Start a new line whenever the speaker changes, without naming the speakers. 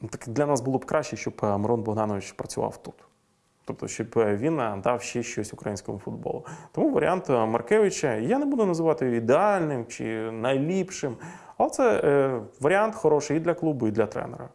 Ну, так для нас було б краще, щоб е, Мирон Богданович працював тут. Тобто, щоб е, він е, дав ще щось українському футболу. Тому варіант Маркевича я не буду називати його ідеальним чи найліпшим, але це е, варіант хороший і для клубу, і для тренера.